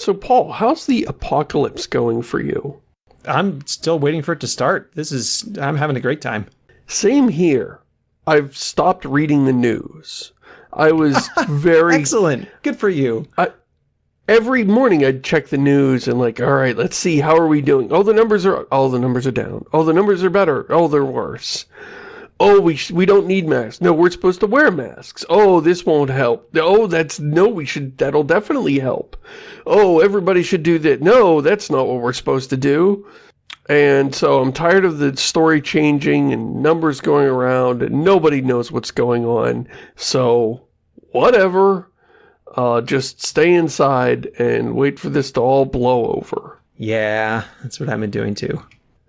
So, Paul, how's the apocalypse going for you? I'm still waiting for it to start. This is, I'm having a great time. Same here. I've stopped reading the news. I was very... Excellent. Good for you. I, every morning I'd check the news and like, all right, let's see, how are we doing? Oh, the numbers are, all the numbers are down. Oh, the numbers are better. Oh, they're worse oh, we, we don't need masks. No, we're supposed to wear masks. Oh, this won't help. Oh, that's, no, we should, that'll definitely help. Oh, everybody should do that. No, that's not what we're supposed to do. And so I'm tired of the story changing and numbers going around and nobody knows what's going on. So, whatever. Uh, just stay inside and wait for this to all blow over. Yeah, that's what I've been doing too.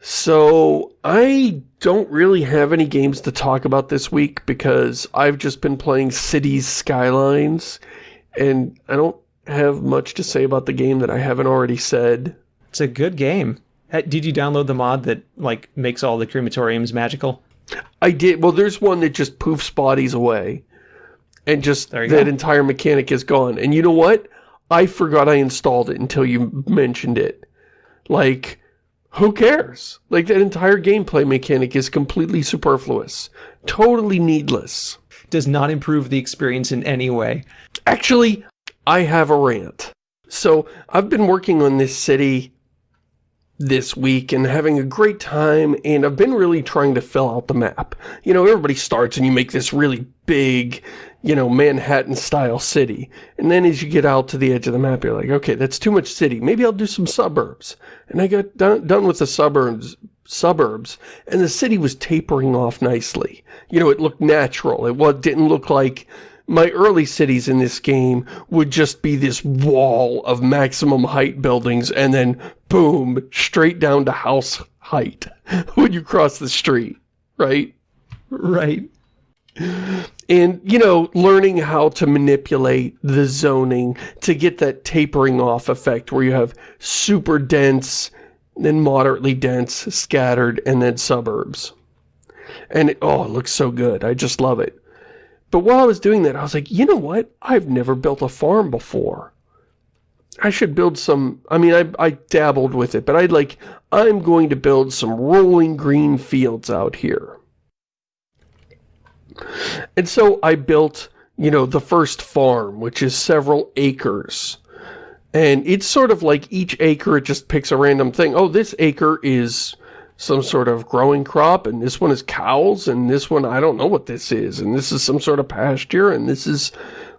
So, I don't really have any games to talk about this week because I've just been playing Cities Skylines, and I don't have much to say about the game that I haven't already said. It's a good game. Did you download the mod that, like, makes all the crematoriums magical? I did. Well, there's one that just poofs bodies away. And just that go. entire mechanic is gone. And you know what? I forgot I installed it until you mentioned it. Like, who cares? Like, that entire gameplay mechanic is completely superfluous. Totally needless. Does not improve the experience in any way. Actually, I have a rant. So, I've been working on this city this week and having a great time, and I've been really trying to fill out the map. You know, everybody starts and you make this really big, you know, Manhattan-style city. And then as you get out to the edge of the map, you're like, okay, that's too much city. Maybe I'll do some suburbs. And I got done, done with the suburbs, suburbs, and the city was tapering off nicely. You know, it looked natural. It didn't look like my early cities in this game would just be this wall of maximum height buildings and then boom, straight down to house height when you cross the street, right? Right. And, you know, learning how to manipulate the zoning to get that tapering off effect where you have super dense, then moderately dense, scattered, and then suburbs. And, it, oh, it looks so good. I just love it. But while I was doing that, I was like, you know what? I've never built a farm before. I should build some, I mean, I, I dabbled with it, but I'd like, I'm going to build some rolling green fields out here. And so I built, you know, the first farm, which is several acres. And it's sort of like each acre, it just picks a random thing. Oh, this acre is some sort of growing crop, and this one is cows, and this one, I don't know what this is, and this is some sort of pasture, and this is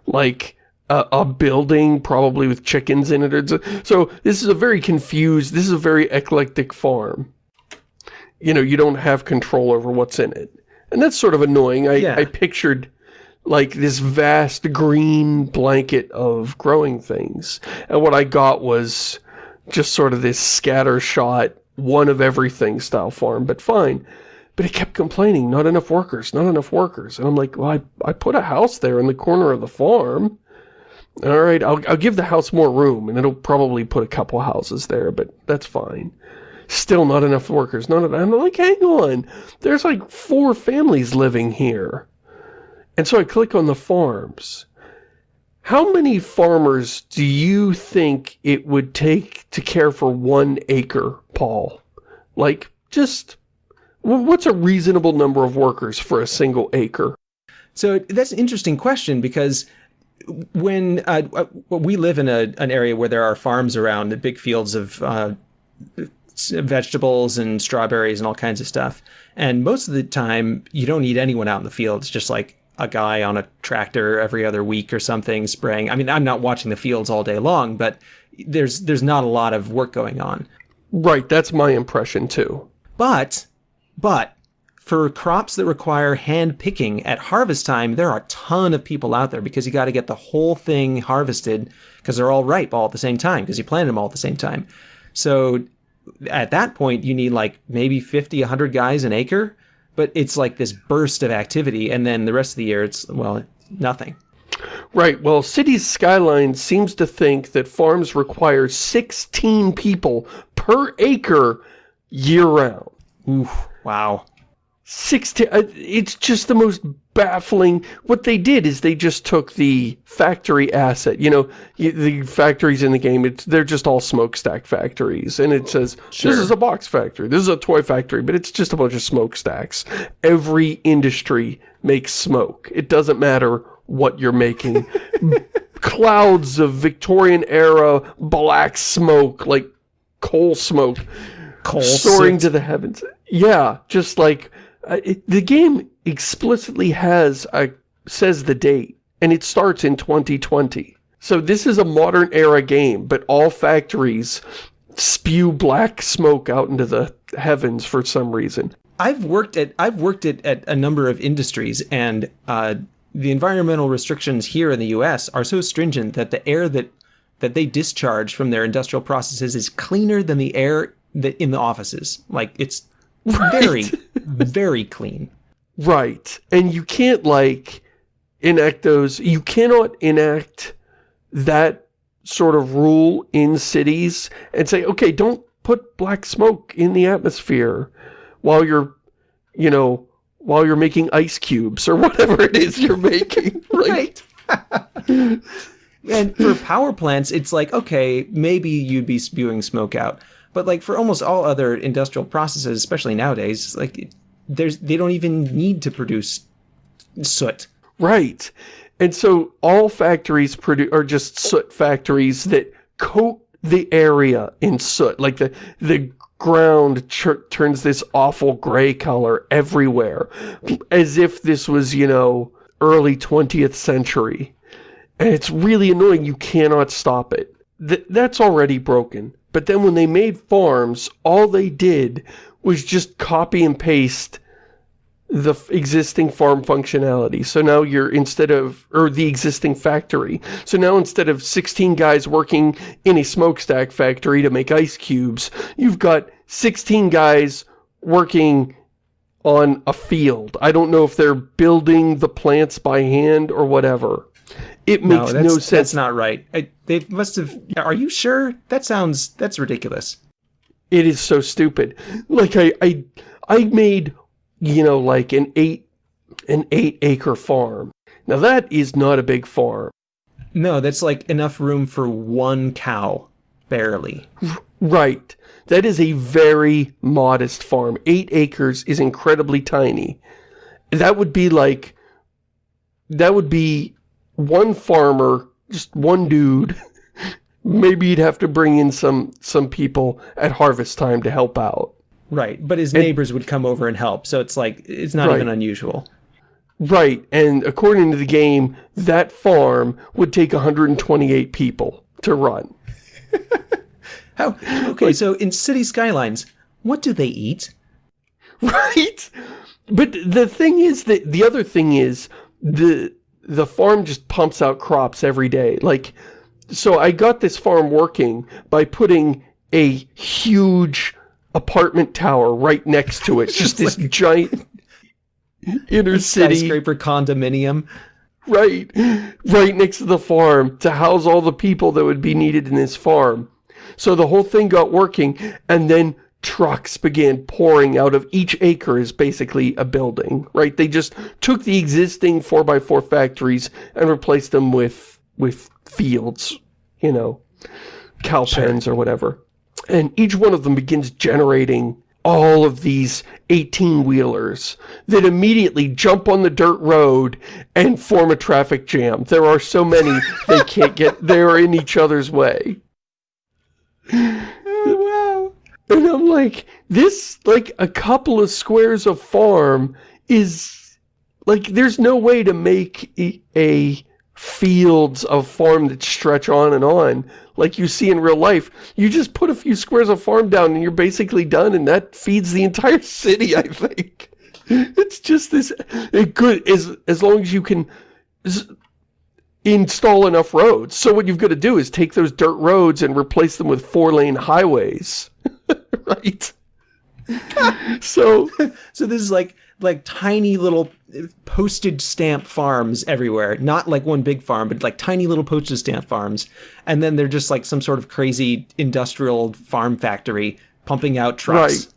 like a, a building, probably with chickens in it. So this is a very confused, this is a very eclectic farm. You know, you don't have control over what's in it. And that's sort of annoying. I, yeah. I pictured like this vast green blanket of growing things. And what I got was just sort of this scatter shot one of everything style farm, but fine. But it kept complaining, not enough workers, not enough workers. And I'm like, well, I, I put a house there in the corner of the farm. All right, I'll, I'll give the house more room, and it'll probably put a couple houses there, but that's fine. Still not enough workers. Not enough. I'm like, hang on. There's like four families living here. And so I click on the farms. How many farmers do you think it would take to care for one acre, Paul? Like, just, what's a reasonable number of workers for a single acre? So that's an interesting question because when uh, we live in a, an area where there are farms around, the big fields of uh, vegetables and strawberries and all kinds of stuff. And most of the time, you don't need anyone out in the field. It's just like a guy on a tractor every other week or something spraying. I mean, I'm not watching the fields all day long, but there's there's not a lot of work going on. Right, that's my impression too. But but for crops that require hand picking at harvest time, there are a ton of people out there because you got to get the whole thing harvested because they're all ripe all at the same time because you planted them all at the same time. So at that point, you need like maybe 50, 100 guys an acre but it's like this burst of activity and then the rest of the year it's well nothing. Right. Well cities skyline seems to think that farms require 16 people per acre year round. Oof, wow 16 uh, it's just the most baffling. What they did is they just took the factory asset you know the factories in the game it's they're just all smokestack factories and it says Sure. this is a box factory this is a toy factory but it's just a bunch of smokestacks. Every industry makes smoke. It doesn't matter what you're making. Clouds of Victorian era black smoke like coal smoke Coal soaring to the heavens. Yeah, just like uh, the game explicitly has a says the date, and it starts in 2020. So this is a modern era game, but all factories spew black smoke out into the heavens for some reason. I've worked at I've worked at, at a number of industries, and uh, the environmental restrictions here in the U.S. are so stringent that the air that that they discharge from their industrial processes is cleaner than the air that in the offices. Like it's very, very clean. Right. And you can't, like, enact those... You cannot enact that sort of rule in cities and say, okay, don't put black smoke in the atmosphere while you're, you know, while you're making ice cubes or whatever it is you're making. Right, and for power plants, it's like, okay, maybe you'd be spewing smoke out. But like for almost all other industrial processes, especially nowadays, like there's they don't even need to produce soot. Right. And so all factories produce are just soot factories that coat the area in soot. Like the the ground turns this awful gray color everywhere as if this was, you know, early 20th century. And it's really annoying. You cannot stop it. Th that's already broken. But then when they made farms, all they did was just copy and paste the existing farm functionality. So now you're instead of, or the existing factory. So now instead of 16 guys working in a smokestack factory to make ice cubes, you've got 16 guys working on a field. I don't know if they're building the plants by hand or whatever. It makes that's, no sense. that's not right. I, they must have. Are you sure? That sounds. That's ridiculous. It is so stupid. Like I, I, I made, you know, like an eight, an eight acre farm. Now that is not a big farm. No, that's like enough room for one cow, barely. Right. That is a very modest farm. Eight acres is incredibly tiny. That would be like, that would be one farmer, just one dude. Maybe you'd have to bring in some, some people at harvest time to help out. Right, but his neighbors would come over and help, so it's like it's not Right. even unusual. Right, and according to the game, that farm would take 128 people to run. How? Okay, so in city skylines, what do they eat? Right? But the thing is that the other thing is the the farm just pumps out crops every day. Like so I got this farm working by putting a huge apartment tower right next to it. Just this giant inner city Skyscraper condominium. right right next to the farm to house all the people that would be needed in this farm. So the whole thing got working and then trucks began pouring out of each acre is basically a building, right? They just took the existing 4x4 factories and replaced them with with fields, you know, cow pens or whatever. And each one of them begins generating all of these 18-wheelers that immediately jump on the dirt road and form a traffic jam. There are so many they can't get, they're in each other's way. And I'm like, this, like, a couple of squares of farm is, like, there's no way to make a, a fields of farm that stretch on and on like you see in real life. You just put a few squares of farm down and you're basically done and that feeds the entire city, I think. It's just this, it could, as, as long as you can install enough roads. So what you've got to do is take those dirt roads and replace them with four-lane highways. right? so, So this is like like tiny little postage stamp farms everywhere. Not like one big farm, but like tiny little postage stamp farms. And then they're just like some sort of crazy industrial farm factory pumping out trucks. Right.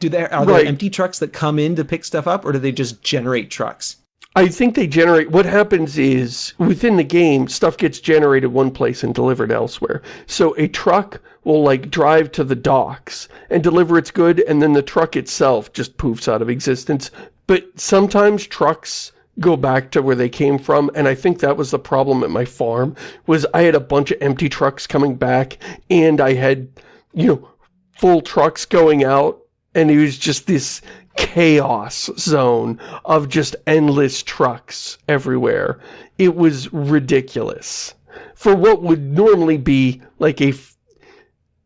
Do there are Right. there empty trucks that come in to pick stuff up, or do they just generate trucks? I think they generate, what happens is, within the game, stuff gets generated one place and delivered elsewhere. So a truck will, like, drive to the docks and deliver its good, and then the truck itself just poofs out of existence. But sometimes trucks go back to where they came from, and I think that was the problem at my farm, was I had a bunch of empty trucks coming back, and I had, you know, full trucks going out, and it was just this chaos zone of just endless trucks everywhere. It was ridiculous. For what would normally be like a,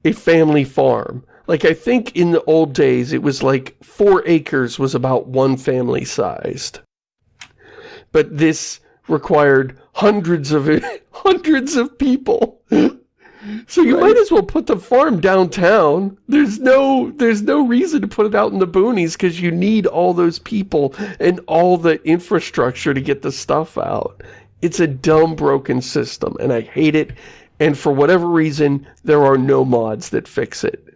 a family farm. Like I think in the old days it was like four acres was about one family sized. But this required hundreds of hundreds of people. So you might as well put the farm downtown. There's no there's no reason to put it out in the boonies because you need all those people and all the infrastructure to get the stuff out. It's a dumb broken system and I hate it. And for whatever reason, there are no mods that fix it.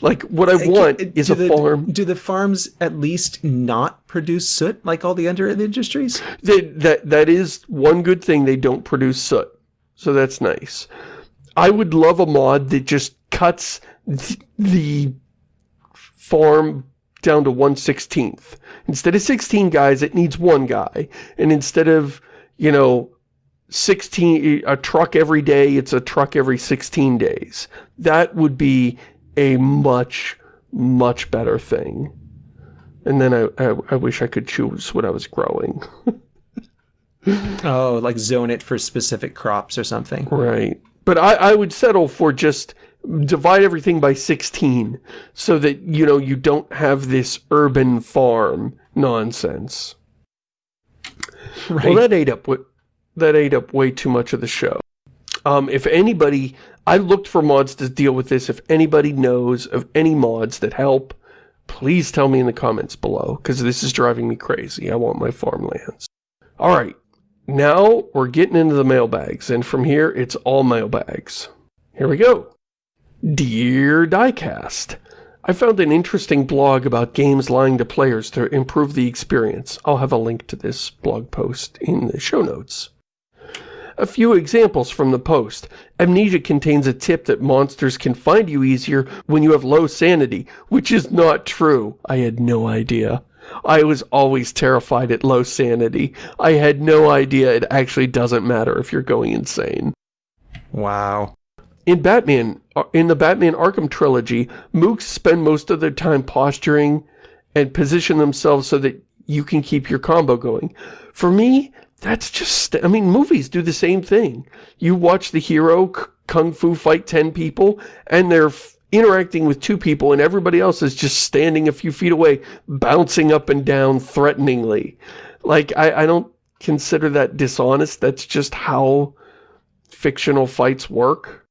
Like what I uh, want uh, is do a the, farm Do the farms at least not produce soot like all the other industries? that that that is one good thing they don't produce soot. So that's nice. I would love a mod that just cuts th the farm down to 1 16th. Instead of 16 guys, it needs one guy. And instead of, you know, 16, a truck every day, it's a truck every 16 days. That would be a much, much better thing. And then I, I, I wish I could choose what I was growing. Oh, like zone it for specific crops or something. Right. But I, I would settle for just divide everything by 16 so that, you know, you don't have this urban farm nonsense. Right. Well, that ate up what that ate up way too much of the show. Um, if anybody, I looked for mods to deal with this. If anybody knows of any mods that help, please tell me in the comments below, because this is driving me crazy. I want my farmlands. All right, now we're getting into the mailbags, and from here, it's all mailbags. Here we go. Dear Diecast, I found an interesting blog about games lying to players to improve the experience. I'll have a link to this blog post in the show notes. A few examples from the post. Amnesia contains a tip that monsters can find you easier when you have low sanity, which is not true. I had no idea. I was always terrified at low sanity. I had no idea it actually doesn't matter if you're going insane. Wow. In Batman, uh, in the Batman Arkham trilogy, mooks spend most of their time posturing and position themselves so that you can keep your combo going. For me, that's just, I mean, movies do the same thing. You watch the hero kung fu fight 10 people, and they're interacting with two people, and everybody else is just standing a few feet away, bouncing up and down threateningly. Like, I, I don't consider that dishonest. That's just how fictional fights work.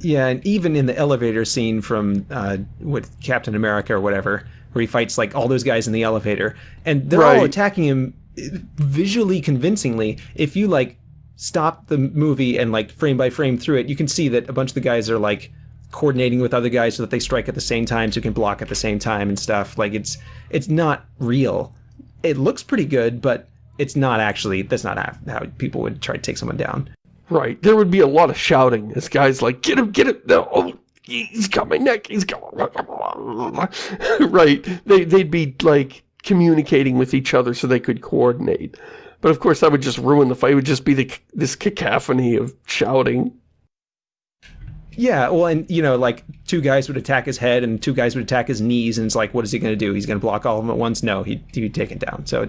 Yeah, and even in the elevator scene from uh, with Captain America or whatever, where he fights like all those guys in the elevator, and they're all attacking him uh, visually convincingly. If you like stop the movie and like frame by frame through it, you can see that a bunch of the guys are like coordinating with other guys so that they strike at the same time, so you can block at the same time and stuff. Like it's it's not real. It looks pretty good, but it's not actually. That's not how, people would try to take someone down. Right. There would be a lot of shouting as guys like, get him, get him, no, oh, he's got my neck, he's got Right. They, they'd be like communicating with each other so they could coordinate. But of course that would just ruin the fight. It would just be the, this cacophony of shouting. Yeah, well, and you know, like two guys would attack his head and two guys would attack his knees, and it's like, what is he going to do? He's going to block all of them at once? No, he he'd be taken down. So,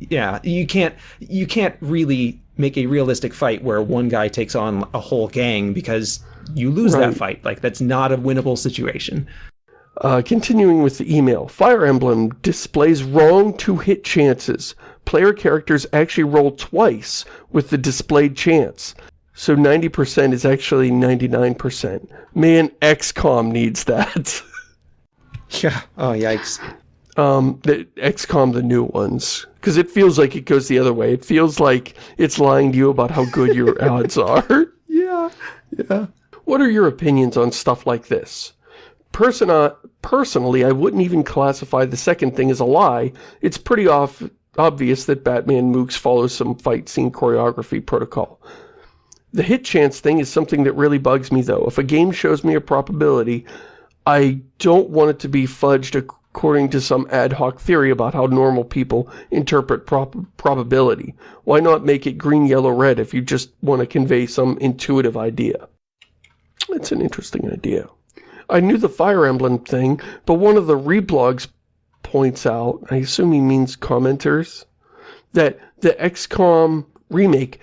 yeah, you can't you can't really make a realistic fight where one guy takes on a whole gang because you lose Right. that fight. Like that's not a winnable situation. Uh, continuing with the email, Fire Emblem displays wrong two-hit chances. Player characters actually roll twice with the displayed chance. So 90% is actually 99%. Man, XCOM needs that. Yeah. Oh yikes. um, the XCOM, the new ones. Because it feels like it goes the other way. It feels like it's lying to you about how good your odds are. Yeah. Yeah. What are your opinions on stuff like this? person, uh, personally, I wouldn't even classify the second thing as a lie. It's pretty off, obvious that Batman Mooks follows some fight scene choreography protocol. The hit chance thing is something that really bugs me, though. If a game shows me a probability, I don't want it to be fudged according to some ad hoc theory about how normal people interpret prob probability. Why not make it green, yellow, red if you just want to convey some intuitive idea? It's an interesting idea. I knew the Fire Emblem thing, but one of the reblogs points out, I assume he means commenters, that the XCOM remake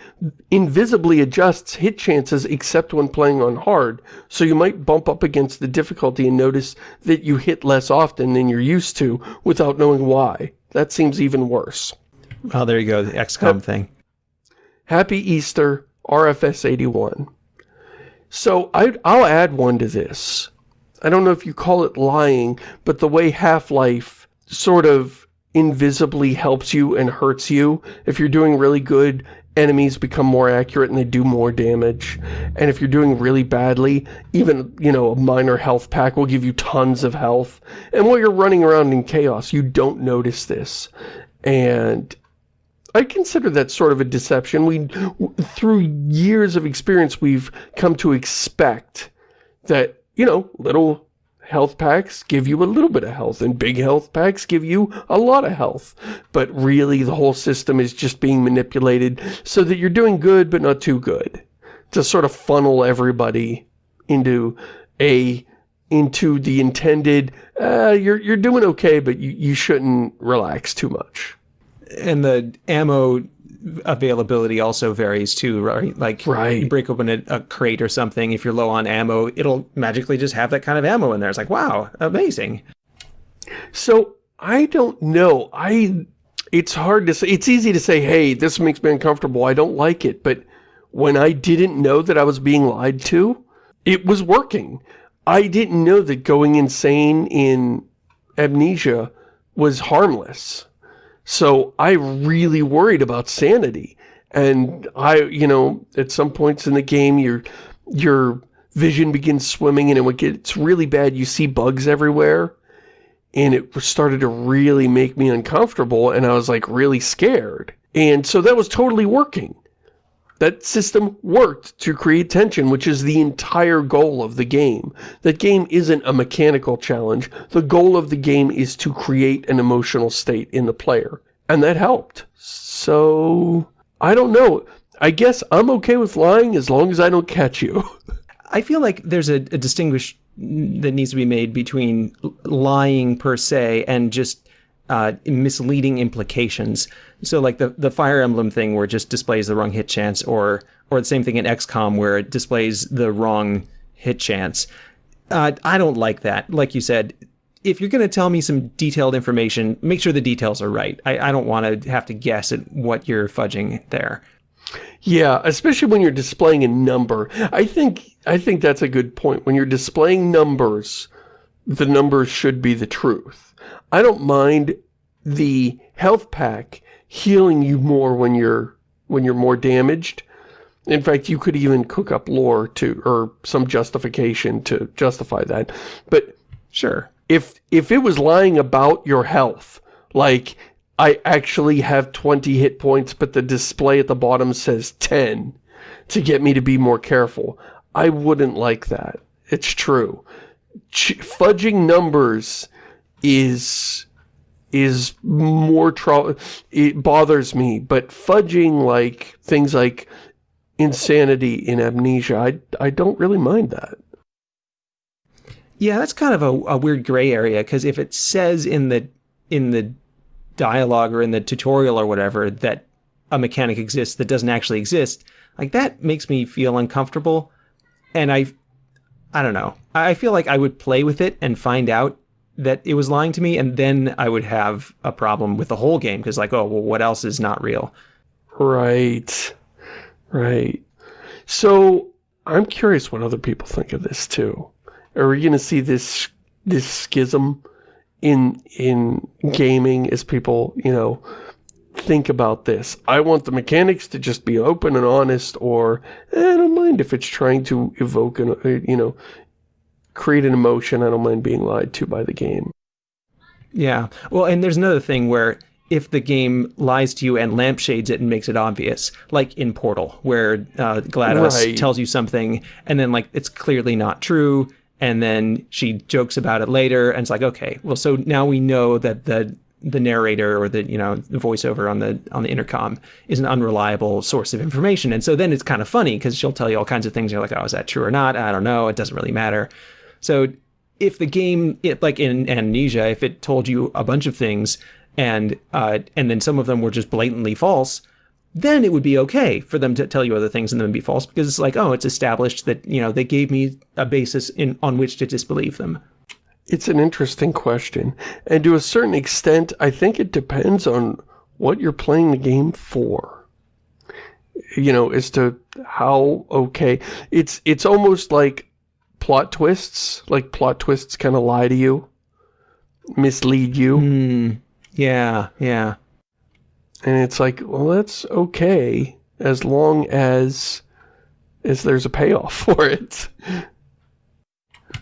invisibly adjusts hit chances except when playing on hard, so you might bump up against the difficulty and notice that you hit less often than you're used to without knowing why. That seems even worse. Well, there you go, the XCOM thing. Happy Easter, RFS81. So I, I'll add one to this. I don't know if you call it lying, but the way Half-Life sort of invisibly helps you and hurts you. If you're doing really good, enemies become more accurate and they do more damage. And if you're doing really badly, even, you know, a minor health pack will give you tons of health. And while you're running around in chaos, you don't notice this. And I consider that sort of a deception. We, through years of experience, we've come to expect that, you know, little health packs give you a little bit of health, and big health packs give you a lot of health. But really, the whole system is just being manipulated so that you're doing good, but not too good. To sort of funnel everybody into a into the intended, uh, you're, you're doing okay, but you, you shouldn't relax too much. And the ammo availability also varies too, right? Like right. you break open a, a, crate or something, if you're low on ammo, it'll magically just have that kind of ammo in there. It's like, wow, amazing. So I don't know. I it's hard to say. It's easy to say, hey, this makes me uncomfortable. I don't like it. But when I didn't know that I was being lied to, it was working. I didn't know that going insane in amnesia was harmless. So I really worried about sanity. And I, you know, at some points in the game, your, your vision begins swimming and it gets really bad. You see bugs everywhere. And it started to really make me uncomfortable. And I was like really scared. And so that was totally working. That system worked to create tension, which is the entire goal of the game. That game isn't a mechanical challenge. The goal of the game is to create an emotional state in the player. And that helped. So, I don't know. I guess I'm okay with lying as long as I don't catch you. I feel like there's a, a distinguish that needs to be made between lying per se and just uh, misleading implications. So like the, the Fire Emblem thing where it just displays the wrong hit chance or or the same thing in XCOM where it displays the wrong hit chance. Uh, I don't like that. Like you said, if you're going to tell me some detailed information, make sure the details are right. I, I don't want to have to guess at what you're fudging there. Yeah, especially when you're displaying a number. I think I think that's a good point. When you're displaying numbers, the numbers should be the truth. I don't mind the health pack healing you more when you're when you're more damaged. In fact, you could even cook up lore to or some justification to justify that. But sure. If if it was lying about your health, like I actually have 20 hit points, but the display at the bottom says 10 to get me to be more careful. I wouldn't like that. It's true. Ch fudging numbers is is more trouble. It bothers me, but fudging like things like insanity in amnesia, I I don't really mind that. Yeah, that's kind of a, a weird gray area because if it says in the in the dialogue or in the tutorial or whatever that a mechanic exists that doesn't actually exist, like that makes me feel uncomfortable. And I, I don't know. I feel like I would play with it and find out that it was lying to me, and then I would have a problem with the whole game because, like, oh, well, what else is not real? Right, right. So I'm curious what other people think of this too. Are we going to see this this schism in in gaming as people, you know, think about this? I want the mechanics to just be open and honest, or eh, I don't mind if it's trying to evoke an, uh, you know, create an emotion, I don't mind being lied to by the game. Yeah. Well, and there's another thing where if the game lies to you and lampshades it and makes it obvious, like in Portal, where uh, GLaDOS Right. tells you something and then like it's clearly not true, and then she jokes about it later, and it's like, okay, well, so now we know that the the narrator or the you know the voiceover on the on the intercom is an unreliable source of information, and so then it's kind of funny because she'll tell you all kinds of things. You're like, oh, is that true or not? I don't know. It doesn't really matter. So if the game, it, like in Amnesia, if it told you a bunch of things and uh, and then some of them were just blatantly false, then it would be okay for them to tell you other things and then be false because it's like, oh, it's established that you know they gave me a basis in on which to disbelieve them. It's an interesting question. And to a certain extent, I think it depends on what you're playing the game for. You know, as to how okay. It's it's almost like plot twists. Like plot twists kind of lie to you. Mislead you. Hmm. Yeah. Yeah. And it's like, well, that's okay. As long as as there's a payoff for it.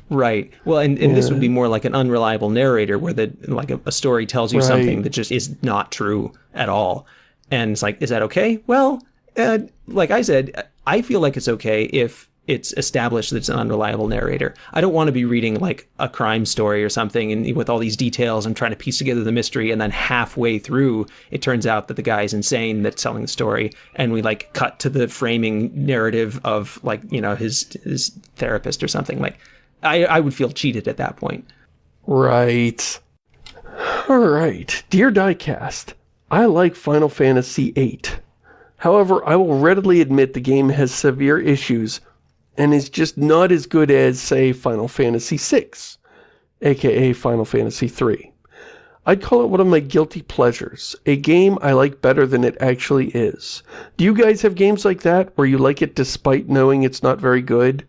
Right. Well, and, and this would be more like an unreliable narrator where the like a, a story tells you Right. something that just is not true at all. And it's like, is that okay? Well, uh, like I said, I feel like it's okay if it's established that it's an unreliable narrator. I don't want to be reading like a crime story or something and with all these details and trying to piece together the mystery and then halfway through it turns out that the guy is insane that's telling the story and we like cut to the framing narrative of like, you know, his his therapist or something like I, I would feel cheated at that point. Right. Alright. Dear Diecast, I like Final Fantasy VIII. However, I will readily admit the game has severe issues and is just not as good as, say, Final Fantasy VI, aka Final Fantasy III. I'd call it one of my guilty pleasures, a game I like better than it actually is. Do you guys have games like that, where you like it despite knowing it's not very good?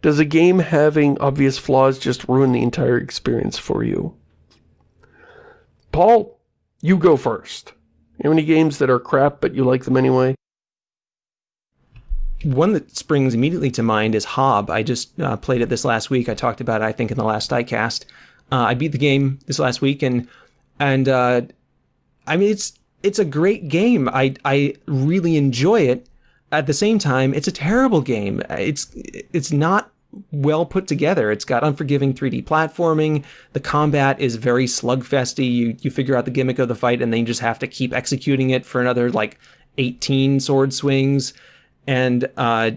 Does a game having obvious flaws just ruin the entire experience for you? Paul, you go first. You have any games that are crap but you like them anyway? One that springs immediately to mind is Hob. I just uh, played it this last week. I talked about it, I think, in the last diecast. Uh, I beat the game this last week, and and uh, I mean it's it's a great game. I I really enjoy it. At the same time, it's a terrible game. It's it's not well put together. It's got unforgiving 3D platforming. The combat is very slugfesty. You you figure out the gimmick of the fight, and then you just have to keep executing it for another like 18 sword swings and uh,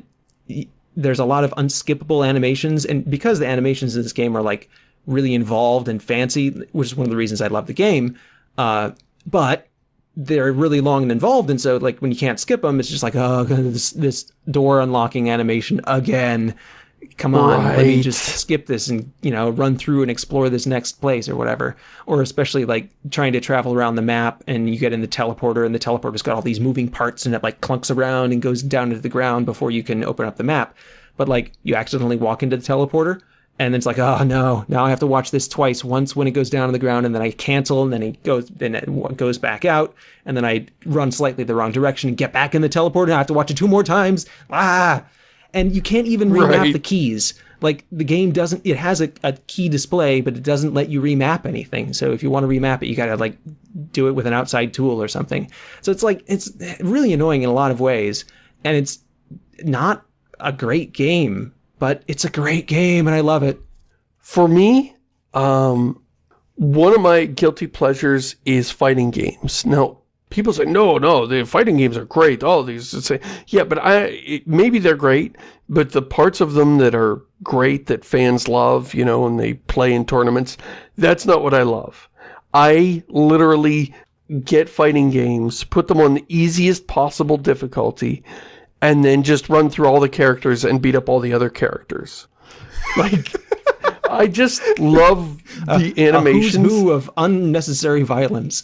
there's a lot of unskippable animations. And because the animations in this game are like really involved and fancy which is one of the reasons i love the game uh, but they're really long and involved. And so like when you can't skip them it's just like oh this this door unlocking animation again come on let me just skip this and you know run through and explore this next place or whatever. Or especially like trying to travel around the map and you get in the teleporter and the teleporter's got all these moving parts and it like clunks around and goes down into the ground before you can open up the map. But like you accidentally walk into the teleporter and then it's like oh no now i have to watch this twice once when it goes down on the ground and then i cancel and then it goes then it goes back out and then i run slightly the wrong direction and get back in the teleporter and i have to watch it two more times. Ah and you can't even remap Right. the keys. Like the game doesn't. It has a, a key display, but it doesn't let you remap anything. So if you want to remap it, you gotta like do it with an outside tool or something. So it's like it's really annoying in a lot of ways, and it's not a great game, but it's a great game, and I love it. For me, um, one of my guilty pleasures is fighting games. Now, people say, no, no, the fighting games are great. All these, say, yeah, but I, it, maybe they're great, but the parts of them that are great that fans love, you know, and they play in tournaments, that's not what I love. I literally get fighting games, put them on the easiest possible difficulty, and then just run through all the characters and beat up all the other characters. Like, I just love the who's animations. who of unnecessary violence.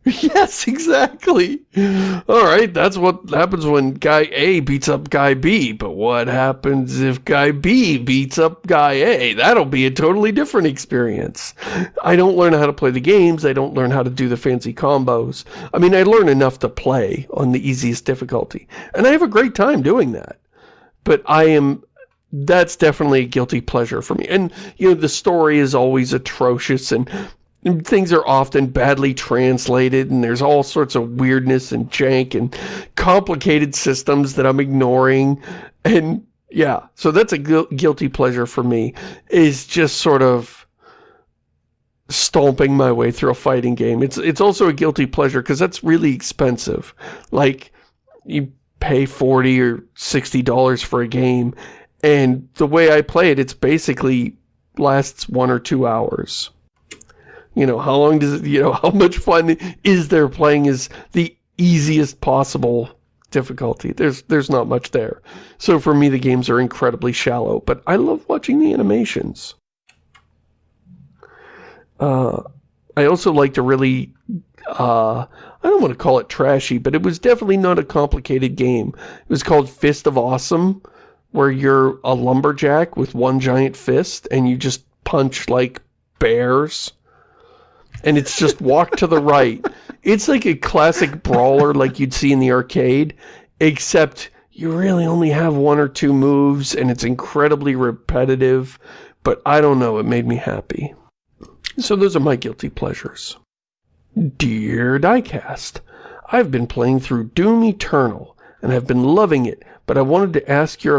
Yes, exactly. All right, that's what happens when guy A beats up guy B. But what happens if guy B beats up guy A? That'll be a totally different experience. I don't learn how to play the games. I don't learn how to do the fancy combos. I mean, I learn enough to play on the easiest difficulty. And I have a great time doing that. But I am that's definitely a guilty pleasure for me. And, you know, the story is always atrocious and things are often badly translated and there's all sorts of weirdness and jank and complicated systems that I'm ignoring. And yeah, so that's a gu guilty pleasure for me is just sort of stomping my way through a fighting game. It's it's also a guilty pleasure because that's really expensive. Like, you pay 40 or $60 for a game and the way I play it, it's basically lasts one or two hours. You know, how long does it, you know, how much fun is there playing is the easiest possible difficulty. There's there's not much there. So for me, the games are incredibly shallow, but I love watching the animations. Uh, I also like to really, uh, I don't want to call it trashy, but it was definitely not a complicated game. It was called Fist of Awesome, where you're a lumberjack with one giant fist and you just punch like bears and it's just walk to the right. It's like a classic brawler like you'd see in the arcade, except you really only have one or two moves and it's incredibly repetitive, but I don't know, it made me happy. So those are my guilty pleasures. Dear Diecast, I've been playing through Doom Eternal and have been loving it but I wanted to ask your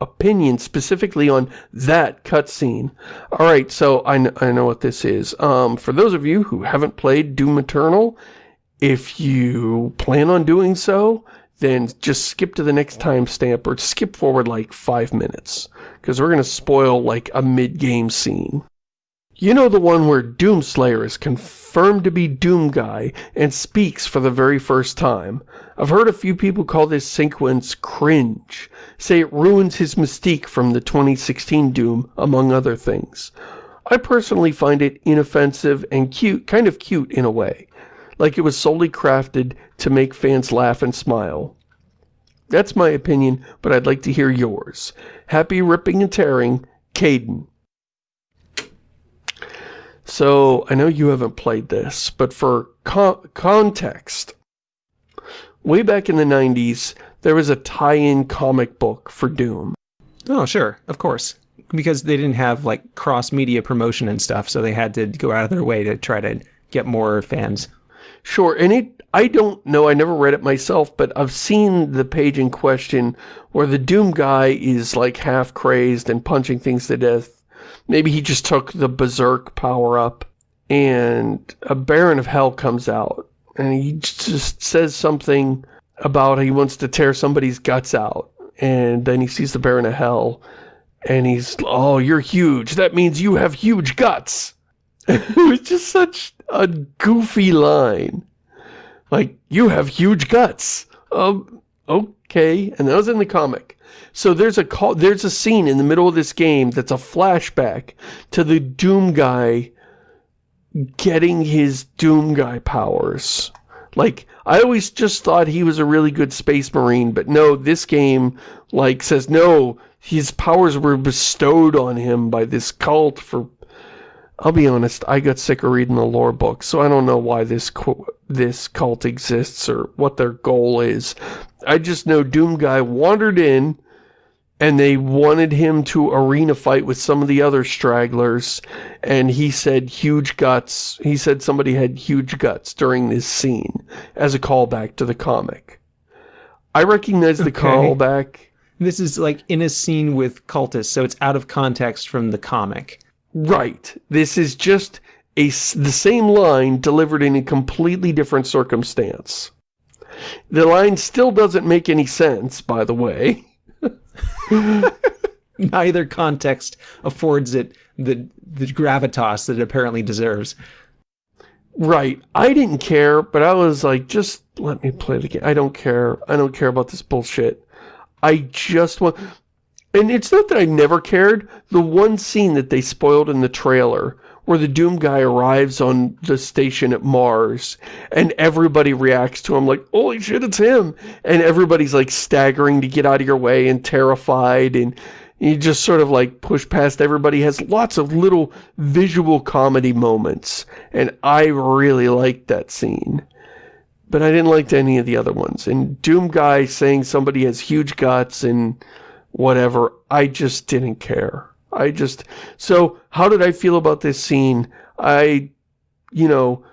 opinion specifically on that cutscene. Alright, so I, I know what this is. Um, for those of you who haven't played Doom Eternal, if you plan on doing so, then just skip to the next timestamp or skip forward like five minutes. Because we're going to spoil like a mid-game scene. You know the one where Doomslayer is confirmed to be Doom Guy and speaks for the very first time. I've heard a few people call this sequence cringe, say it ruins his mystique from the 2016 Doom, among other things. I personally find it inoffensive and cute, kind of cute in a way, like it was solely crafted to make fans laugh and smile. That's my opinion, but I'd like to hear yours. Happy ripping and tearing, Caden. So, I know you haven't played this, but for co context, way back in the 90s, there was a tie-in comic book for Doom. Oh, sure, of course. Because they didn't have, like, cross-media promotion and stuff, so they had to go out of their way to try to get more fans. Sure, and it, I don't know, I never read it myself, but I've seen the page in question where the Doom guy is, like, half-crazed and punching things to death Maybe he just took the Berserk power-up, and a Baron of Hell comes out, and he just says something about he wants to tear somebody's guts out, and then he sees the Baron of Hell, and he's, oh, you're huge, that means you have huge guts. it was just such a goofy line. Like, you have huge guts. Um, okay, and that was in the comic. So there's a call, there's a scene in the middle of this game that's a flashback to the Doom guy getting his Doom guy powers. Like, I always just thought he was a really good space marine, but no, this game, like, says, no, his powers were bestowed on him by this cult for... I'll be honest, I got sick of reading the lore book, so I don't know why this this cult exists or what their goal is. I just know Doom Guy wandered in, and they wanted him to arena fight with some of the other stragglers and he said huge guts he said somebody had huge guts during this scene as a callback to the comic i recognize the okay. callback this is like in a scene with cultists so it's out of context from the comic right this is just a the same line delivered in a completely different circumstance the line still doesn't make any sense by the way Neither context affords it the, the gravitas that it apparently deserves. Right. I didn't care, but I was like, just let me play the game. I don't care. I don't care about this bullshit. I just want... And it's not that I never cared. The one scene that they spoiled in the trailer where the Doom guy arrives on the station at Mars and everybody reacts to him like, holy shit, it's him. And everybody's like staggering to get out of your way and terrified and you just sort of like push past everybody. has lots of little visual comedy moments and I really liked that scene. But I didn't like any of the other ones. And Doom Guy saying somebody has huge guts and whatever. I just didn't care. I just... So, how did I feel about this scene? I, you know,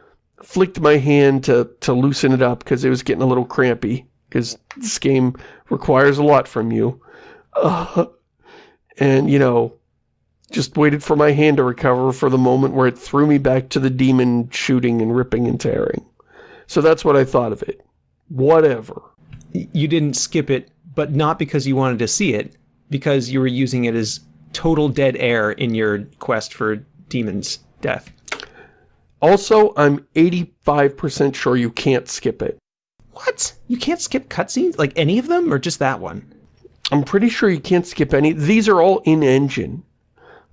flicked my hand to, to loosen it up because it was getting a little crampy because this game requires a lot from you. Uh, and, you know, just waited for my hand to recover for the moment where it threw me back to the demon shooting and ripping and tearing. So that's what I thought of it. Whatever. You didn't skip it, but not because you wanted to see it, because you were using it as total dead air in your quest for demon's death. Also, I'm 85% sure you can't skip it. What? You can't skip cutscenes? Like any of them, or just that one? I'm pretty sure you can't skip any. These are all in-engine.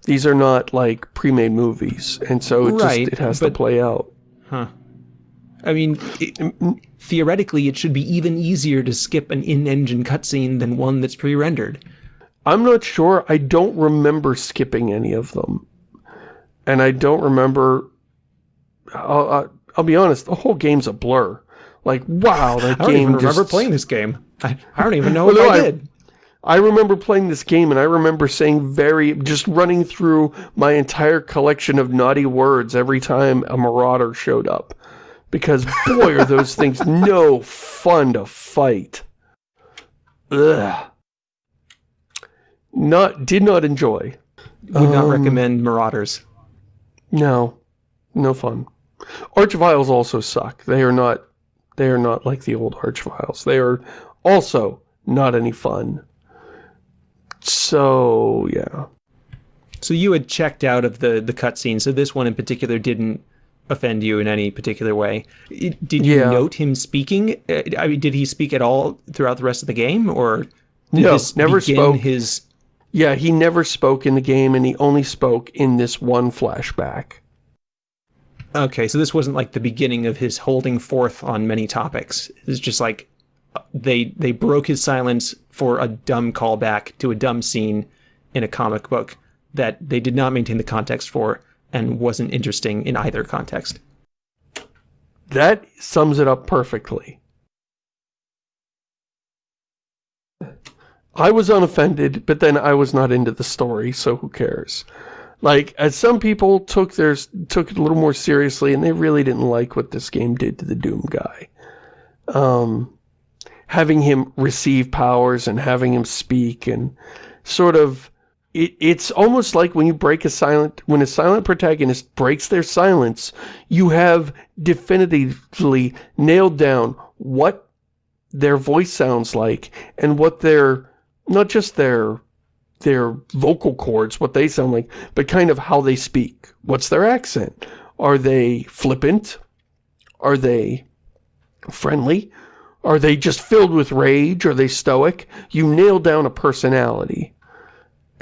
These are not, like, pre-made movies. And so it Right, just it has but- to play out. Huh. I mean, it, theoretically, it should be even easier to skip an in-engine cutscene than one that's pre-rendered. I'm not sure. I don't remember skipping any of them. And I don't remember... I'll, I'll, I'll be honest, the whole game's a blur. Like, wow, that I don't game even remember playing this game. I, I don't even know Well, if no, I I- did. I remember playing this game and I remember saying very, just running through my entire collection of naughty words every time a marauder showed up. Because boy are those things no fun to fight. Ugh. Not, did not enjoy. Would not Um, recommend Marauders. No, no fun. Archviles also suck. They are not, they are not like the old Archviles. They are also not any fun. So, yeah. So you had checked out of the the cutscene. So this one in particular didn't offend you in any particular way. Did you Yeah. note him speaking? Uh, I mean, did he speak at all throughout the rest of the game, or did No, this never spoke. His Yeah, he never spoke in the game, and he only spoke in this one flashback. okay, so this wasn't like the beginning of his holding forth on many topics. It's just like they they broke his silence for a dumb callback to a dumb scene in a comic book that they did not maintain the context for and wasn't interesting in either context. That sums it up perfectly. I was unoffended, but then I was not into the story, so who cares? Like, as some people took theirs took it a little more seriously, and they really didn't like what this game did to the Doom guy. Um, having him receive powers and having him speak and sort of it, it's almost like when you break a silent when a silent protagonist breaks their silence you have definitively nailed down what their voice sounds like and what their not just their their vocal cords what they sound like but kind of how they speak. What's their accent? Are they flippant? Are they friendly? Are they just filled with rage? Are they stoic? You nail down a personality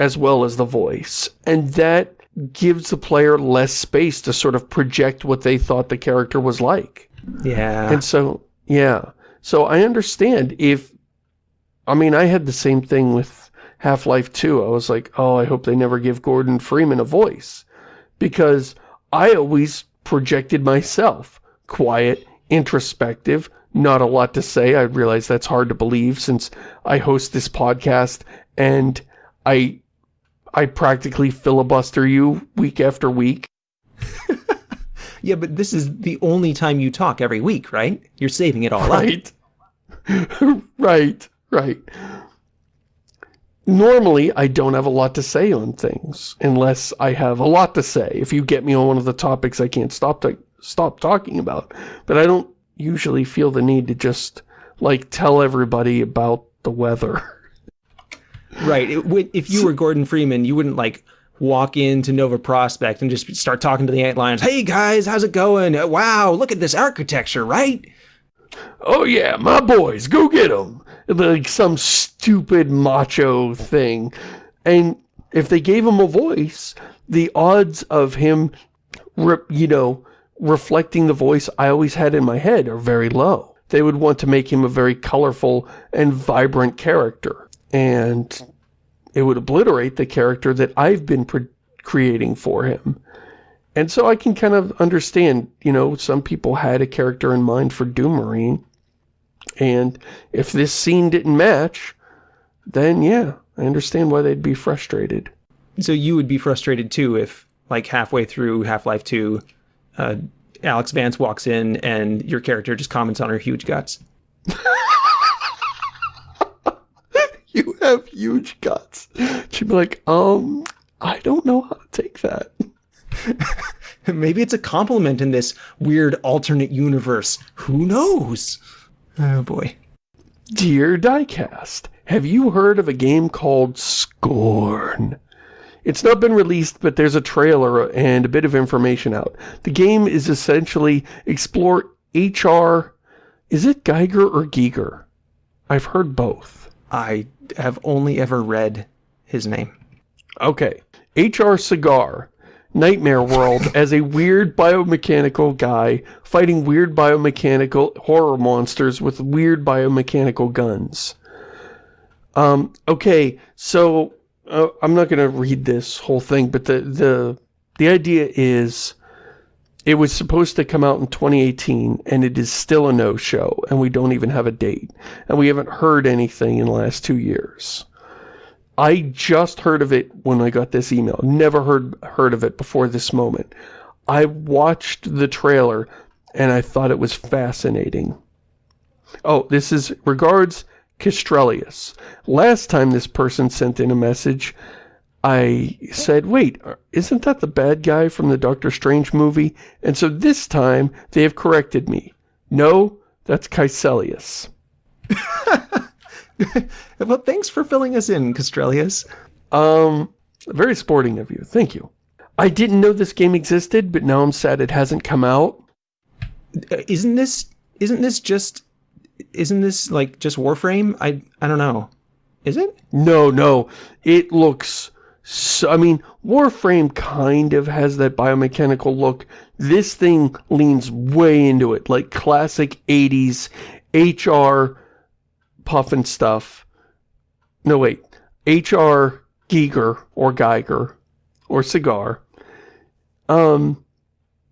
as well as the voice. And that gives the player less space to sort of project what they thought the character was like. Yeah. And so, yeah. So I understand if, I mean, I had the same thing with Half-Life 2. I was like, oh, I hope they never give Gordon Freeman a voice. Because I always projected myself. Quiet, introspective, not a lot to say. I realize that's hard to believe since I host this podcast and I I practically filibuster you week after week. Yeah, but this is the only time you talk every week, right? You're saving it all right. up. Right. right, right. Normally, I don't have a lot to say on things, unless I have a lot to say. If you get me on one of the topics I can't stop to stop talking about. But I don't usually feel the need to just, like, tell everybody about the weather. Right. It, if you were Gordon Freeman, you wouldn't like walk into Nova Prospekt and just start talking to the ant lions. Hey guys, how's it going? Uh, Wow, look at this architecture, right? oh yeah, my boys, go get them. Like some stupid macho thing. And if they gave him a voice, the odds of him, you know, reflecting the voice I always had in my head are very low. They would want to make him a very colorful and vibrant character. And it would obliterate the character that I've been pre creating for him. And so I can kind of understand, you know, some people had a character in mind for Doom Marine. And if this scene didn't match, then yeah, I understand why they'd be frustrated. So you would be frustrated too if, like, halfway through Half Life 2, uh, Alyx Vance walks in and your character just comments on her huge guts. you have huge guts. She'd be like, um, I don't know how to take that. Maybe it's a compliment in this weird alternate universe. Who knows? Oh boy. Dear Diecast, have you heard of a game called Scorn? It's not been released, but there's a trailer and a bit of information out. The game is essentially explore HR... Is it Giger or Geiger? I've heard both. I have only ever read his name. Okay. HR Cigar, Nightmare World, as a weird biomechanical guy fighting weird biomechanical horror monsters with weird biomechanical guns. Um, okay, so uh, I'm not going to read this whole thing, but the, the, the idea is it was supposed to come out in 2018, and it is still a no-show, and we don't even have a date. And we haven't heard anything in the last two years. I just heard of it when I got this email. Never heard heard of it before this moment. I watched the trailer, and I thought it was fascinating. Oh, this is regards Castrelius. Last time this person sent in a message, I said, wait, isn't that the bad guy from the Doctor Strange movie? And so this time, they have corrected me. No, that's Kaecilius. well, thanks for filling us in, Castrelius. Um, very sporting of you. Thank you. I didn't know this game existed, but now I'm sad it hasn't come out. Uh, isn't this, isn't this just, isn't this like just Warframe? I, I don't know. Is it? No, no. It looks so, I mean, Warframe kind of has that biomechanical look. This thing leans way into it, like classic 80s HR puffin stuff. No, wait. HR Giger or Geiger or Cigar. Um,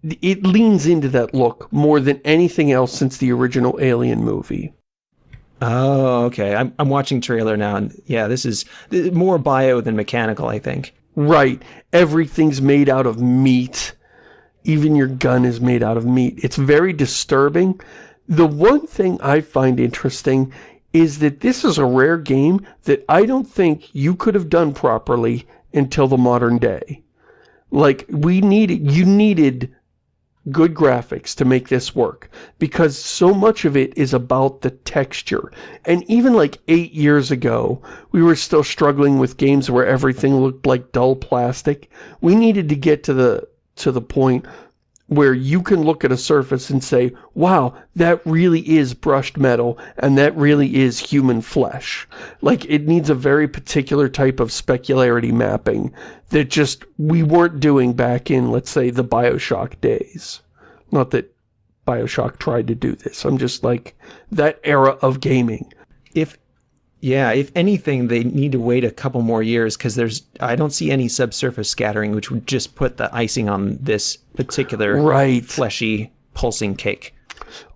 it leans into that look more than anything else since the original Alien movie. Oh, okay. I'm, I'm watching trailer now, and yeah, this is more bio than mechanical, I think. Right. Everything's made out of meat. Even your gun is made out of meat. It's very disturbing. The one thing I find interesting is that this is a rare game that I don't think you could have done properly until the modern day. Like, we needed, you needed good graphics to make this work because so much of it is about the texture. And even like eight years ago we were still struggling with games where everything looked like dull plastic. We needed to get to the to the point where you can look at a surface and say, wow, that really is brushed metal, and that really is human flesh. Like, it needs a very particular type of specularity mapping that just we weren't doing back in, let's say, the Bioshock days. Not that Bioshock tried to do this. I'm just like, that era of gaming. If yeah, if anything, they need to wait a couple more years because there's I don't see any subsurface scattering, which would just put the icing on this particular right. fleshy pulsing cake.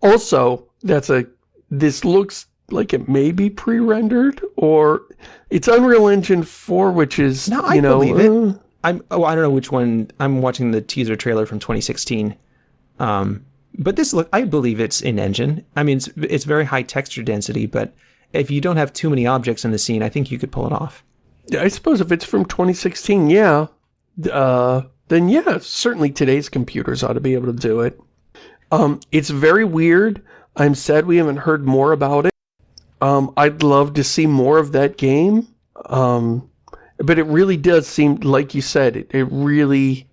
Also, that's a this looks like it may be pre-rendered or it's Unreal Engine 4, which is no, I you know, believe it. Uh, I'm oh I don't know which one. I'm watching the teaser trailer from 2016. Um, but this look, I believe it's in engine. I mean, it's it's very high texture density, but if you don't have too many objects in the scene, I think you could pull it off. I suppose if it's from 2016, yeah, uh, then yeah, certainly today's computers ought to be able to do it. Um, it's very weird. I'm sad we haven't heard more about it. Um, I'd love to see more of that game. Um, but it really does seem, like you said, it, it really...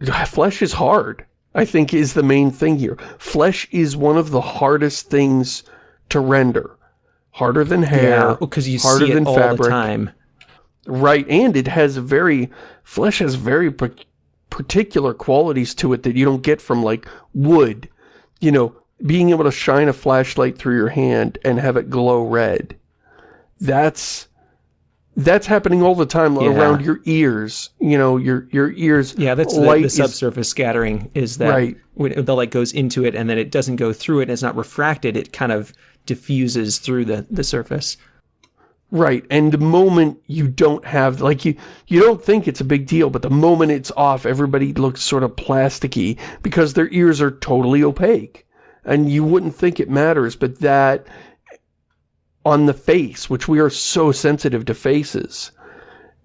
Flesh is hard, I think is the main thing here. Flesh is one of the hardest things to render harder than hair, yeah, because you harder see it than all fabric. the time. Right, and it has very flesh has very particular qualities to it that you don't get from like wood. You know, being able to shine a flashlight through your hand and have it glow red. That's that's happening all the time yeah. around your ears. You know, your your ears. Yeah, that's the, the, subsurface is, scattering. Is that right. when the light goes into it and then it doesn't go through it and it's not refracted. It kind of diffuses through the, the surface. Right, and the moment you don't have, like, you, you don't think it's a big deal, but the moment it's off, everybody looks sort of plasticky because their ears are totally opaque. And you wouldn't think it matters, but that, on the face, which we are so sensitive to faces,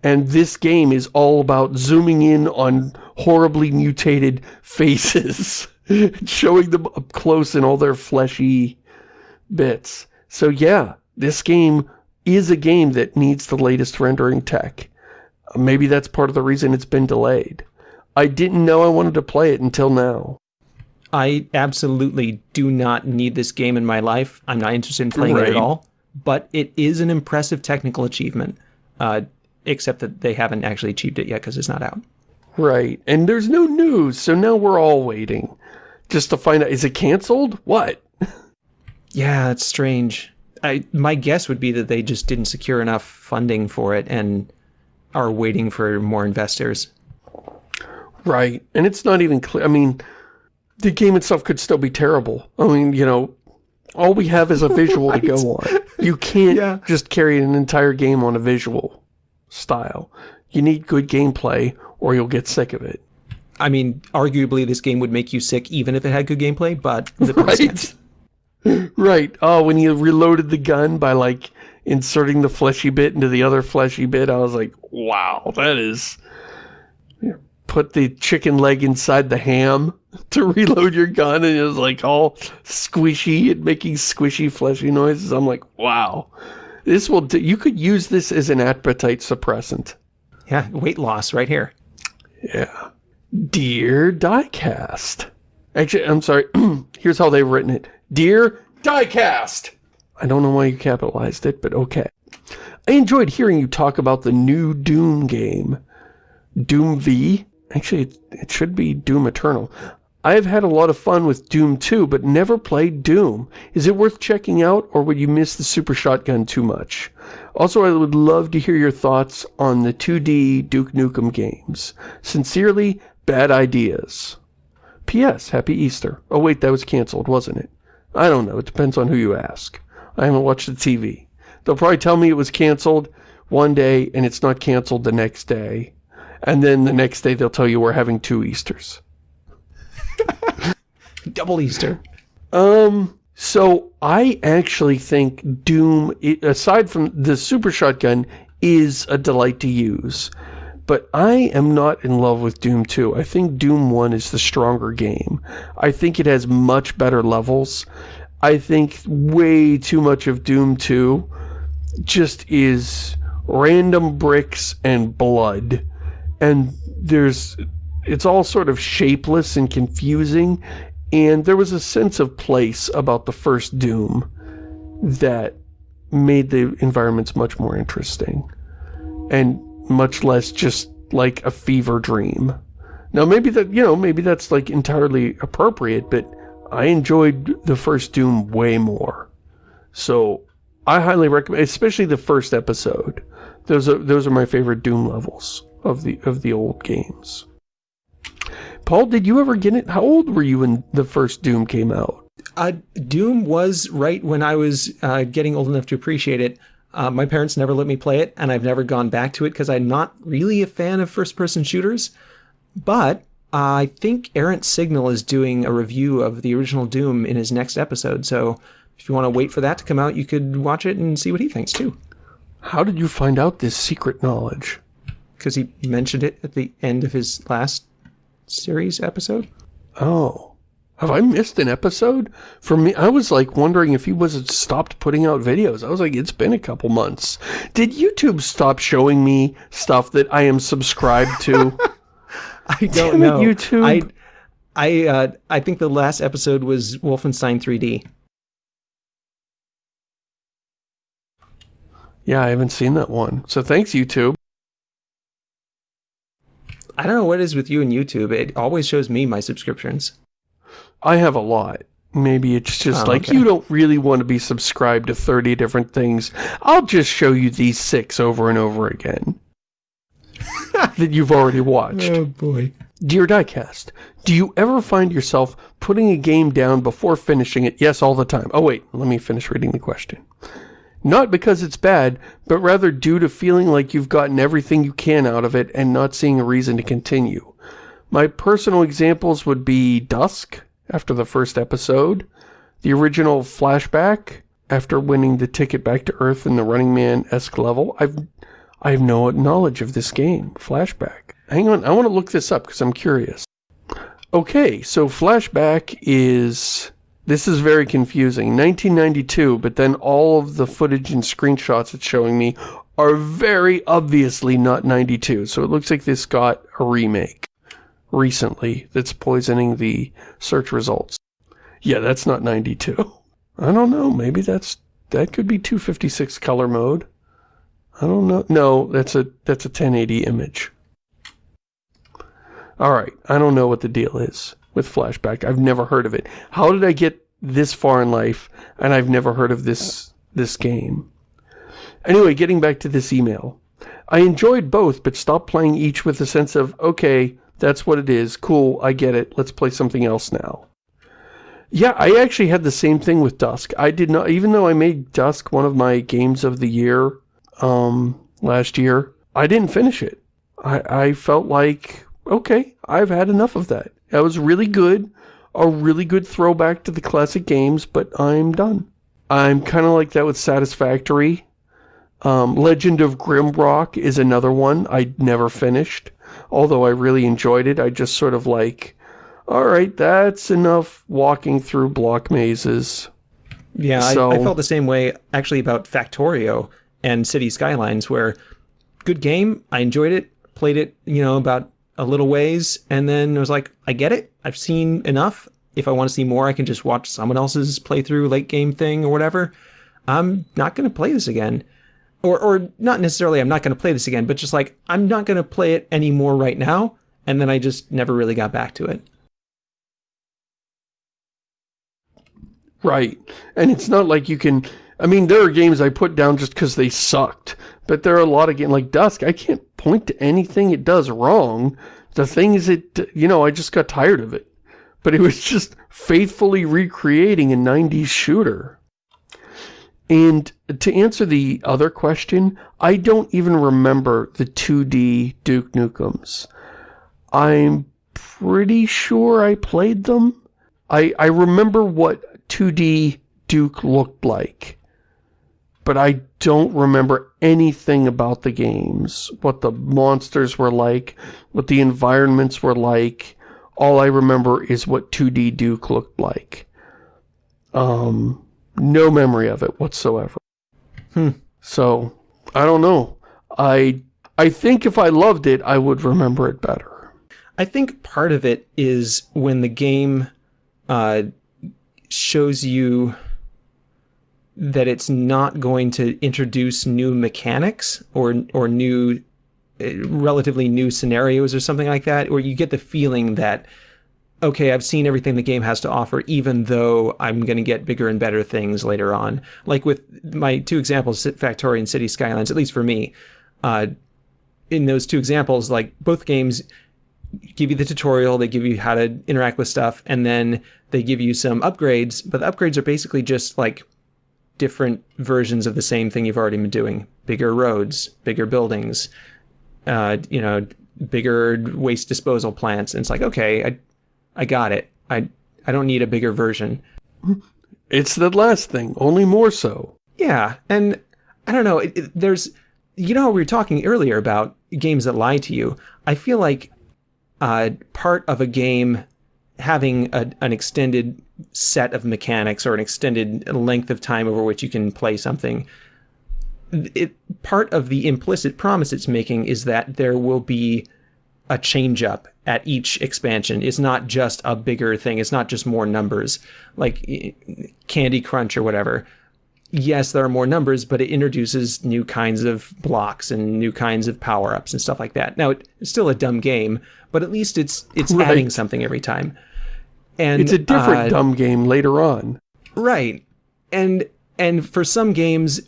and this game is all about zooming in on horribly mutated faces, showing them up close in all their fleshy bits. So yeah, this game is a game that needs the latest rendering tech. Maybe that's part of the reason it's been delayed. I didn't know I wanted to play it until now. I absolutely do not need this game in my life. I'm not interested in playing right. it at all. But it is an impressive technical achievement, uh, except that they haven't actually achieved it yet because it's not out. Right, and there's no news, so now we're all waiting. Just to find out, is it canceled? What? Yeah, it's strange. I, my guess would be that they just didn't secure enough funding for it and are waiting for more investors. Right, and it's not even clear. I mean, the game itself could still be terrible. I mean, you know, all we have is a visual right. to go on. You can't yeah. just carry an entire game on a visual style. You need good gameplay or you'll get sick of it. I mean, arguably this game would make you sick even if it had good gameplay, but... The right. right. Oh, when he reloaded the gun by, like, inserting the fleshy bit into the other fleshy bit, I was like, wow, that is... Put the chicken leg inside the ham to reload your gun, and it was, like, all squishy and making squishy, fleshy noises. I'm like, wow. This will... you could use this as an appetite suppressant. Yeah, weight loss right here. Yeah. Dear Diecast. Actually, I'm sorry. Here's how they've written it. Dear Diecast! I don't know why you capitalized it, but okay. I enjoyed hearing you talk about the new Doom game. Doom V? Actually, it, should be Doom Eternal. I have had a lot of fun with Doom 2, but never played Doom. Is it worth checking out, or would you miss the Super Shotgun too much? Also, I would love to hear your thoughts on the 2D Duke Nukem games. Sincerely, Bad Ideas. P.S. Happy Easter. Oh wait, that was cancelled, wasn't it? I don't know. It depends on who you ask. I haven't watched the TV. They'll probably tell me it was canceled one day and it's not canceled the next day. And then the next day they'll tell you we're having two Easters. Double Easter. Um, so I actually think Doom, aside from the Super Shotgun, is a delight to use. But I am not in love with Doom 2. I think Doom 1 is the stronger game. I think it has much better levels. I think way too much of Doom 2 just is random bricks and blood. And there's it's all sort of shapeless and confusing and there was a sense of place about the first Doom that made the environments much more interesting. And much less just like a fever dream. Now maybe that, you know, maybe that's like entirely appropriate, but I enjoyed the first Doom way more. So I highly recommend, especially the first episode. Those are those are my favorite Doom levels of the of the old games. Paul, did you ever get it? How old were you when the first Doom came out? Uh, Doom was right when I was uh, getting old enough to appreciate it. Uh, my parents never let me play it, and I've never gone back to it because I'm not really a fan of first-person shooters. But I think Errant Signal is doing a review of the original Doom in his next episode, so if you want to wait for that to come out, you could watch it and see what he thinks too. How did you find out this secret knowledge? Because he mentioned it at the end of his last series episode. Oh. Have I missed an episode? For me, I was like wondering if he wasn't stopped putting out videos. I was like, it's been a couple months. Did YouTube stop showing me stuff that I am subscribed to? I don't Damn know. It, YouTube. I I uh, I think the last episode was Wolfenstein 3D. Yeah, I haven't seen that one. So thanks, YouTube. I don't know what it is with you and YouTube. It always shows me my subscriptions. I have a lot. Maybe it's just oh, like, okay. you don't really want to be subscribed to 30 different things. I'll just show you these six over and over again. that you've already watched. Oh, boy. Dear Diecast, do you ever find yourself putting a game down before finishing it? Yes, all the time. Oh, wait, let me finish reading the question. Not because it's bad, but rather due to feeling like you've gotten everything you can out of it and not seeing a reason to continue. My personal examples would be Dusk, after the first episode, the original Flashback, after winning the ticket back to Earth in the Running Man-esque level. I've, I have no knowledge of this game, Flashback. Hang on, I want to look this up because I'm curious. Okay, so Flashback is this is very confusing. 1992, but then all of the footage and screenshots it's showing me are very obviously not 92. So it looks like this got a remake recently that's poisoning the search results. Yeah, that's not 92. I don't know. Maybe that's that could be 256 color mode. I don't know. No, that's a that's a 1080 image. All right, I don't know what the deal is with flashback. I've never heard of it. How did I get this far in life and I've never heard of this this game? Anyway, getting back to this email. I enjoyed both, but stopped playing each with a sense of, okay, that's what it is. Cool, I get it. Let's play something else now. Yeah, I actually had the same thing with Dusk. I did not, even though I made Dusk one of my games of the year um, last year, I didn't finish it. I, I felt like, okay, I've had enough of that. That was really good, a really good throwback to the classic games, but I'm done. I'm kind of like that with Satisfactory. Um, Legend of Grimrock is another one I never finished, although I really enjoyed it. I just sort of like, alright, that's enough walking through block mazes. Yeah, so, I, I felt the same way actually about Factorio and City Skylines, where good game, I enjoyed it, played it, you know, about a little ways, and then I was like, I get it. I've seen enough. If I want to see more, I can just watch someone else's playthrough late game thing or whatever. I'm not going to play this again. Or, or not necessarily I'm not going to play this again, but just like, I'm not going to play it anymore right now. And then I just never really got back to it. Right. And it's not like you can... I mean, there are games I put down just because they sucked. But there are a lot of games, like Dusk, I can't point to anything it does wrong. The thing is, it, you know, I just got tired of it. But it was just faithfully recreating a 90s shooter. And to answer the other question, I don't even remember the 2D Duke Nukems. I'm pretty sure I played them. I, I remember what 2D Duke looked like but I don't remember anything about the games. What the monsters were like, what the environments were like. All I remember is what 2D Duke looked like. Um, no memory of it whatsoever. Hmm. So, I don't know. I I think if I loved it, I would remember it better. I think part of it is when the game uh, shows you that it's not going to introduce new mechanics or or new uh, relatively new scenarios or something like that or you get the feeling that okay I've seen everything the game has to offer even though I'm going to get bigger and better things later on like with my two examples Factorio and City Skylines at least for me uh, in those two examples like both games give you the tutorial they give you how to interact with stuff and then they give you some upgrades but the upgrades are basically just like different versions of the same thing you've already been doing. Bigger roads, bigger buildings, uh, you know, bigger waste disposal plants. And it's like, okay, I, I got it. I, I don't need a bigger version. It's the last thing, only more so. Yeah, and I don't know, it, it, there's, you know we were talking earlier about games that lie to you. I feel like uh, part of a game having a, an extended set of mechanics or an extended length of time over which you can play something it part of the implicit promise it's making is that there will be a change up at each expansion it's not just a bigger thing it's not just more numbers like candy crunch or whatever yes there are more numbers but it introduces new kinds of blocks and new kinds of power-ups and stuff like that now it's still a dumb game but at least it's it's right. adding something every time and it's a different uh, dumb game later on. Right. And and for some games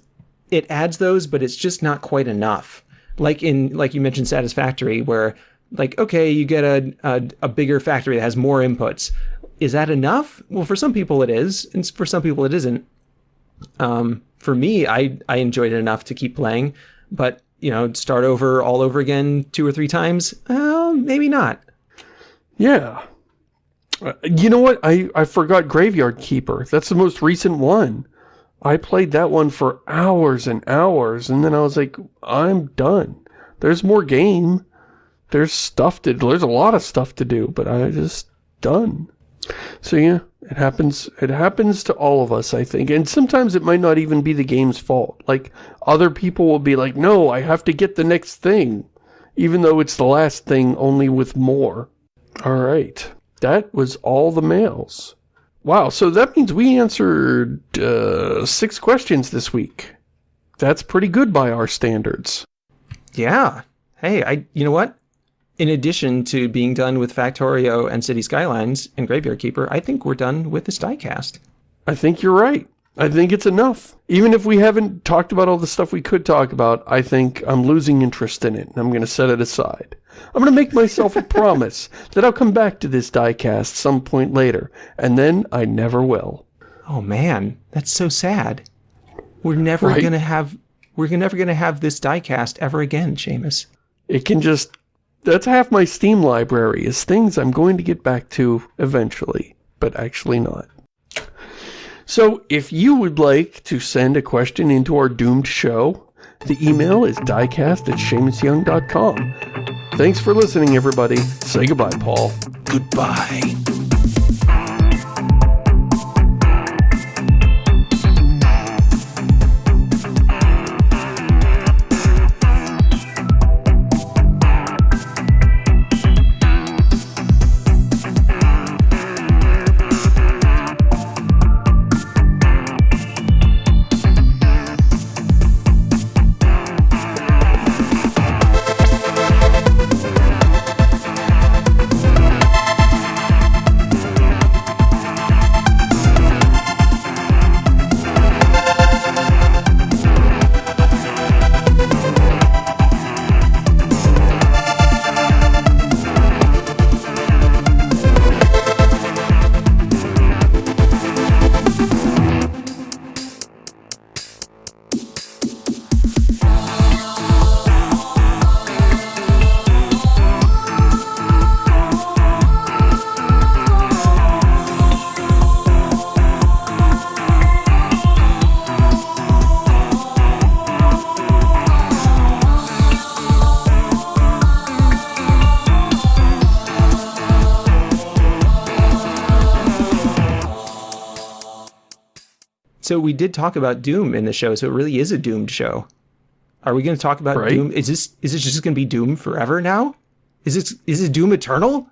it adds those, but it's just not quite enough. Like in like you mentioned Satisfactory where like okay, you get a, a a bigger factory that has more inputs. Is that enough? Well, for some people it is, and for some people it isn't. Um, for me, I I enjoyed it enough to keep playing, but you know, start over all over again two or three times, uh, maybe not. Yeah. Uh, you know what? I, I forgot Graveyard Keeper. That's the most recent one. I played that one for hours and hours, and then I was like, I'm done. There's more game. There's stuff to there's a lot of stuff to do, but I just done. So yeah, it happens it happens to all of us, I think. And sometimes it might not even be the game's fault. Like other people will be like, "No, I have to get the next thing." Even though it's the last thing only with more. All right. That was all the mails. Wow, so that means we answered uh, six questions this week. That's pretty good by our standards. Yeah. Hey, I you know what? In addition to being done with Factorio and City Skylines and Graveyard Keeper, I think we're done with this diecast. I think you're right. I think it's enough. Even if we haven't talked about all the stuff we could talk about, I think I'm losing interest in it, and I'm going to set it aside. I'm going to make myself a promise that I'll come back to this diecast some point later, and then I never will. Oh man, that's so sad. We're never Right? gonna have we're never gonna have this diecast ever again, Shamus. It can just... That's half my Steam library, is things I'm going to get back to eventually, but actually not. So, if you would like to send a question into our doomed show, the email is diecast at ShamusYoung.com. Thanks for listening, everybody. Say goodbye, Paul. Goodbye. So we did talk about Doom in the show, so it really is a doomed show. Are we going to talk about Right. Doom? Is this is this just going to be Doom forever now? Is this is this Doom Eternal?